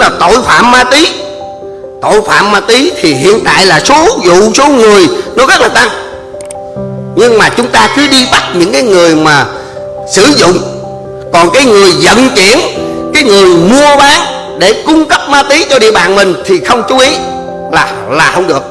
là tội phạm ma túy. Tội phạm ma túy thì hiện tại là số vụ, số người nó rất là tăng. Nhưng mà chúng ta cứ đi bắt những cái người mà sử dụng. Còn cái người vận chuyển, cái người mua bán để cung cấp ma túy cho địa bàn mình thì không chú ý là là không được.